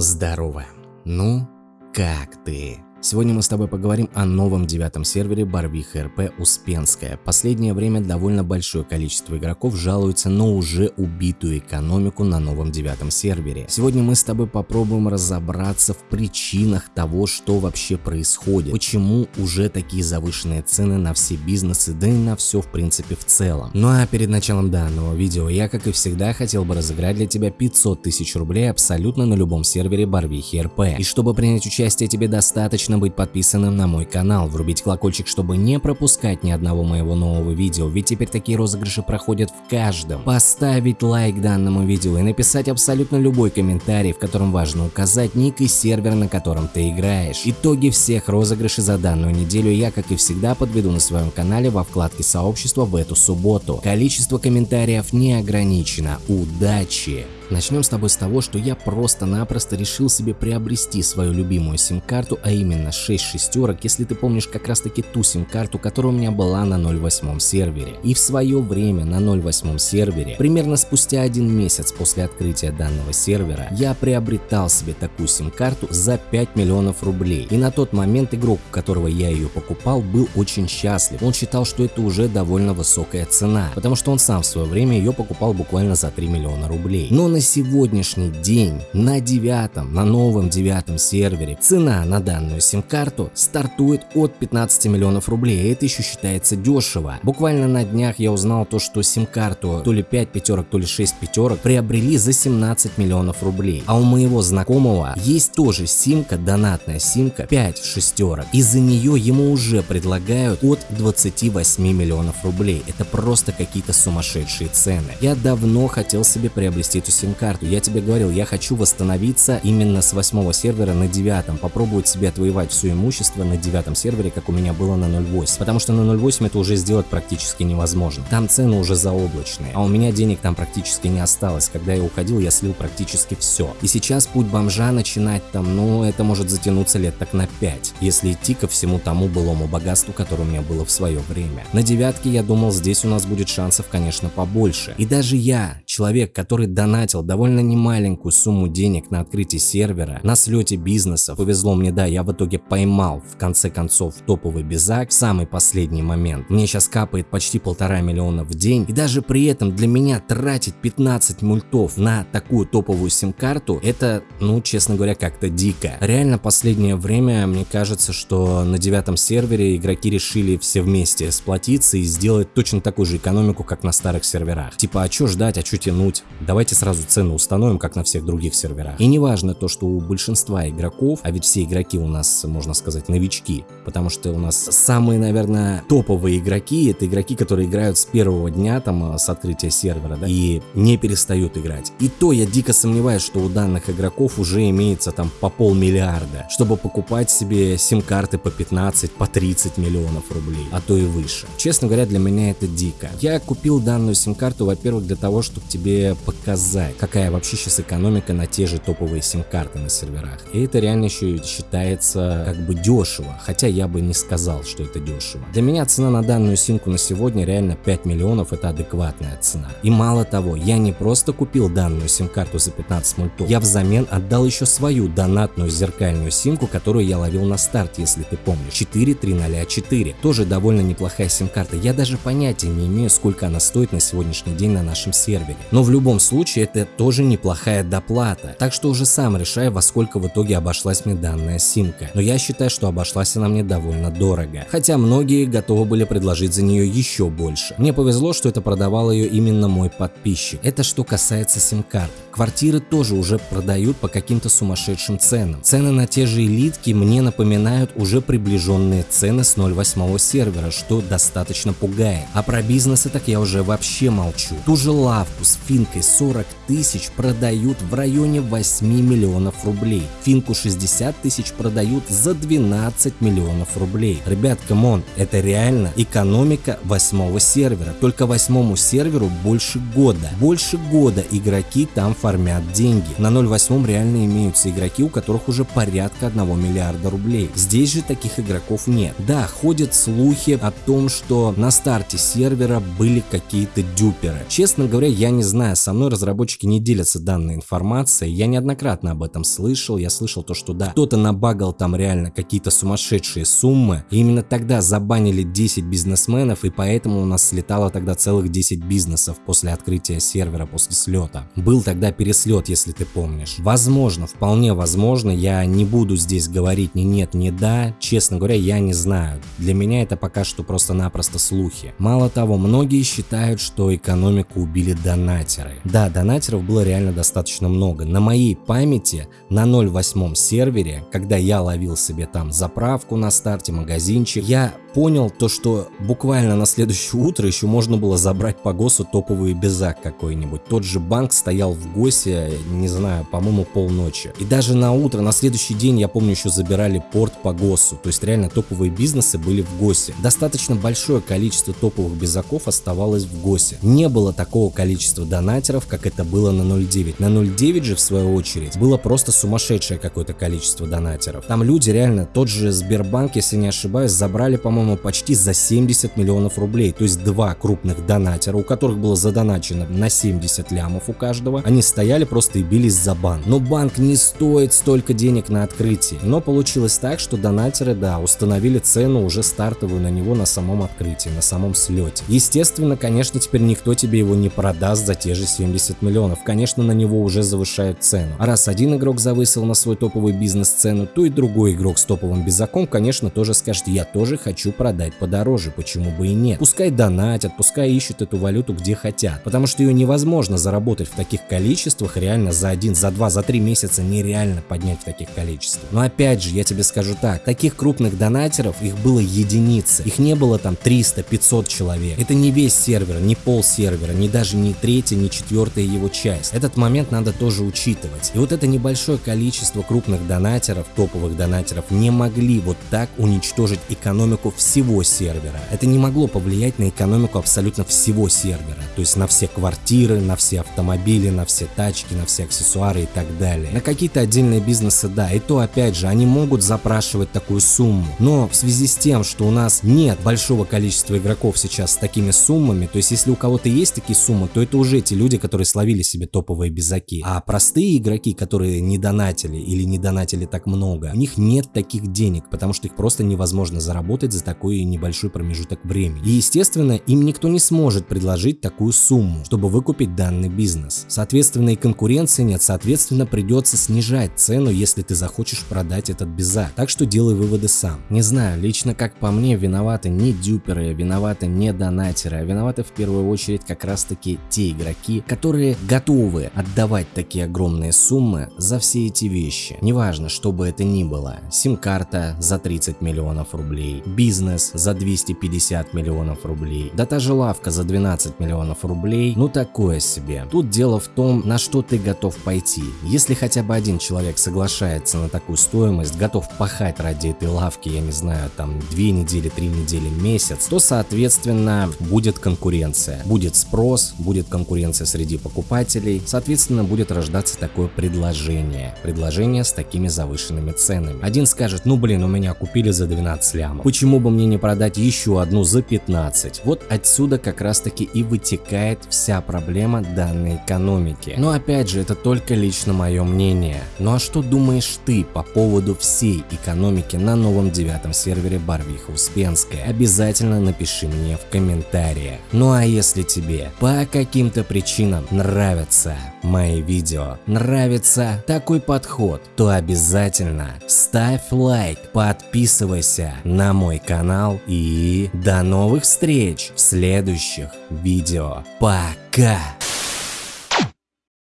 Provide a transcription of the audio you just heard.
Здорово. Ну, как ты? Сегодня мы с тобой поговорим о новом девятом сервере Барвиха РП Успенская. Последнее время довольно большое количество игроков жалуются на уже убитую экономику на новом девятом сервере. Сегодня мы с тобой попробуем разобраться в причинах того, что вообще происходит, почему уже такие завышенные цены на все бизнесы, да и на все в принципе в целом. Ну а перед началом данного видео я, как и всегда, хотел бы разыграть для тебя 500 тысяч рублей абсолютно на любом сервере Барвихи РП. И чтобы принять участие тебе достаточно точно быть подписанным на мой канал, врубить колокольчик, чтобы не пропускать ни одного моего нового видео, ведь теперь такие розыгрыши проходят в каждом. Поставить лайк данному видео и написать абсолютно любой комментарий, в котором важно указать ник и сервер, на котором ты играешь. Итоги всех розыгрышей за данную неделю я, как и всегда, подведу на своем канале во вкладке сообщества в эту субботу. Количество комментариев не ограничено. Удачи! Начнем с тобой с того, что я просто-напросто решил себе приобрести свою любимую сим-карту, а именно 6 шестерок, если ты помнишь как раз таки ту сим-карту, которая у меня была на 0.8 сервере. И в свое время на 0.8 сервере, примерно спустя один месяц после открытия данного сервера, я приобретал себе такую сим-карту за 5 миллионов рублей. И на тот момент игрок, у которого я ее покупал, был очень счастлив. Он считал, что это уже довольно высокая цена, потому что он сам в свое время ее покупал буквально за 3 миллиона рублей. Но на на сегодняшний день на девятом, на новом девятом сервере цена на данную сим-карту стартует от 15 миллионов рублей, и это еще считается дешево. Буквально на днях я узнал то, что сим-карту то ли 5 пятерок, то ли 6 пятерок приобрели за 17 миллионов рублей. А у моего знакомого есть тоже симка, донатная симка 5 шестерок, и за нее ему уже предлагают от 28 миллионов рублей. Это просто какие-то сумасшедшие цены. Я давно хотел себе приобрести эту сим сим-карту. Я тебе говорил, я хочу восстановиться именно с восьмого сервера на девятом, попробовать себе отвоевать все имущество на девятом сервере, как у меня было на 0.8. Потому что на 0.8 это уже сделать практически невозможно. Там цены уже заоблачные, а у меня денег там практически не осталось. Когда я уходил, я слил практически все. И сейчас путь бомжа начинать там, ну, это может затянуться лет так на 5, если идти ко всему тому былому богатству, которое у меня было в свое время. На девятке я думал, здесь у нас будет шансов, конечно, побольше. И даже я, человек, который донатил потратил довольно немаленькую сумму денег на открытие сервера, на слете бизнеса. Повезло мне, да, я в итоге поймал в конце концов топовый безак в самый последний момент. Мне сейчас капает почти полтора миллиона в день, и даже при этом для меня тратить 15 мультов на такую топовую сим-карту, это, ну, честно говоря, как-то дико. Реально последнее время, мне кажется, что на девятом сервере игроки решили все вместе сплотиться и сделать точно такую же экономику, как на старых серверах. Типа, а чё ждать, а чё тянуть? Давайте сразу цену установим, как на всех других серверах. И не важно то, что у большинства игроков, а ведь все игроки у нас, можно сказать, новички, потому что у нас самые, наверное, топовые игроки, это игроки, которые играют с первого дня, там, э, с открытия сервера, да, и не перестают играть. И то я дико сомневаюсь, что у данных игроков уже имеется там по полмиллиарда, чтобы покупать себе сим-карты по 15, по 30 миллионов рублей, а то и выше. Честно говоря, для меня это дико. Я купил данную сим-карту, во-первых, для того, чтобы тебе показать, какая вообще сейчас экономика на те же топовые сим-карты на серверах. И это реально еще считается как бы дешево, хотя я бы не сказал, что это дешево. Для меня цена на данную симку на сегодня реально 5 миллионов, это адекватная цена. И мало того, я не просто купил данную сим-карту за 15 мультов, я взамен отдал еще свою донатную зеркальную симку, которую я ловил на старте, если ты помнишь, 4304. Тоже довольно неплохая сим-карта, я даже понятия не имею, сколько она стоит на сегодняшний день на нашем сервере. Но в любом случае это тоже неплохая доплата. Так что уже сам решаю, во сколько в итоге обошлась мне данная симка. Но я считаю, что обошлась она мне довольно дорого. Хотя многие готовы были предложить за нее еще больше. Мне повезло, что это продавал ее именно мой подписчик. Это что касается сим-карт. Квартиры тоже уже продают по каким-то сумасшедшим ценам. Цены на те же элитки мне напоминают уже приближенные цены с 0.8 сервера, что достаточно пугает. А про бизнесы так я уже вообще молчу. Ту же лавку с финкой 40 тысяч продают в районе 8 миллионов рублей. Финку 60 тысяч продают за 12 миллионов рублей. Ребят, come on, это реально экономика восьмого сервера. Только восьмому серверу больше года. Больше года игроки там фармят деньги. На 0.8 реально имеются игроки, у которых уже порядка 1 миллиарда рублей. Здесь же таких игроков нет. Да, ходят слухи о том, что на старте сервера были какие-то дюперы. Честно говоря, я не знаю, со мной разработчики не делятся данной информацией, я неоднократно об этом слышал, я слышал то, что да, кто-то набагал там реально какие-то сумасшедшие суммы, и именно тогда забанили 10 бизнесменов, и поэтому у нас слетало тогда целых 10 бизнесов после открытия сервера, после слета. Был тогда переслет, если ты помнишь. Возможно, вполне возможно, я не буду здесь говорить ни нет, ни да, честно говоря, я не знаю. Для меня это пока что просто-напросто слухи. Мало того, многие считают, что экономику убили донатеры. Да, донатеров было реально достаточно много. На моей памяти на 0.8 сервере, когда я ловил себе там заправку на старте, магазинчик, я понял то, что буквально на следующее утро еще можно было забрать по ГОСу топовый безак какой-нибудь. Тот же банк стоял в ГОСе, не знаю, по-моему, полночи. И даже на утро, на следующий день, я помню, еще забирали порт по ГОСу. То есть реально топовые бизнесы были в ГОСе. Достаточно большое количество топовых безаков оставалось в ГОСе. Не было такого количества донатеров, как это было на 0.9. На 0.9 же, в свою очередь, было просто сумасшедшее какое-то количество донатеров. Там люди реально, тот же Сбербанк, если не ошибаюсь, забрали, по-моему, почти за 70 миллионов рублей. То есть два крупных донатера, у которых было задоначено на 70 лямов у каждого, они стояли просто и бились за бан. Но банк не стоит столько денег на открытие. Но получилось так, что донатеры, да, установили цену уже стартовую на него на самом открытии, на самом слете. Естественно, конечно, теперь никто тебе его не продаст за те же 70 миллионов. Конечно, на него уже завышают цену. А раз один игрок завысил на свой топовый бизнес цену, то и другой игрок с топовым безаком, конечно, тоже скажет, я тоже хочу продать подороже, почему бы и нет. Пускай донатят, пускай ищут эту валюту где хотят, потому что ее невозможно заработать в таких количествах реально за один, за два, за три месяца нереально поднять в таких количествах. Но опять же, я тебе скажу так, таких крупных донатеров их было единицы, их не было там 300-500 человек. Это не весь сервер, не пол сервера, не даже не третья, не четвертая его часть. Этот момент надо тоже учитывать. И вот это небольшое количество крупных донатеров, топовых донатеров не могли вот так уничтожить экономику всего сервера. Это не могло повлиять на экономику абсолютно всего сервера, то есть на все квартиры, на все автомобили, на все тачки, на все аксессуары и так далее. На какие-то отдельные бизнесы, да, и то опять же, они могут запрашивать такую сумму, но в связи с тем, что у нас нет большого количества игроков сейчас с такими суммами, то есть если у кого-то есть такие суммы, то это уже те люди, которые словили себе топовые безаки. А простые игроки, которые не донатили или не донатили так много, у них нет таких денег, потому что их просто невозможно заработать за такой небольшой промежуток времени. И естественно, им никто не сможет предложить такую сумму, чтобы выкупить данный бизнес. Соответственно, и конкуренции нет, соответственно, придется снижать цену, если ты захочешь продать этот безак. Так что делай выводы сам. Не знаю, лично как по мне, виноваты не дюперы, виноваты не донатеры, а виноваты в первую очередь как раз таки те игроки, которые готовы отдавать такие огромные суммы за все эти вещи. Неважно, что бы это ни было. Сим-карта за 30 миллионов рублей, бизнес бизнес за 250 миллионов рублей, да та же лавка за 12 миллионов рублей, ну такое себе. Тут дело в том, на что ты готов пойти. Если хотя бы один человек соглашается на такую стоимость, готов пахать ради этой лавки, я не знаю, там 2 недели, 3 недели, месяц, то соответственно будет конкуренция. Будет спрос, будет конкуренция среди покупателей, соответственно будет рождаться такое предложение. Предложение с такими завышенными ценами. Один скажет, ну блин, у меня купили за 12 лямов. Почему бы мне не продать еще одну за 15. Вот отсюда как раз таки и вытекает вся проблема данной экономики. Но опять же, это только лично мое мнение. Ну а что думаешь ты по поводу всей экономики на новом девятом сервере Барвиха Успенская? Обязательно напиши мне в комментариях. Ну а если тебе по каким-то причинам нравятся мои видео, нравится такой подход, то обязательно ставь лайк, подписывайся на мой канал и до новых встреч в следующих видео. Пока!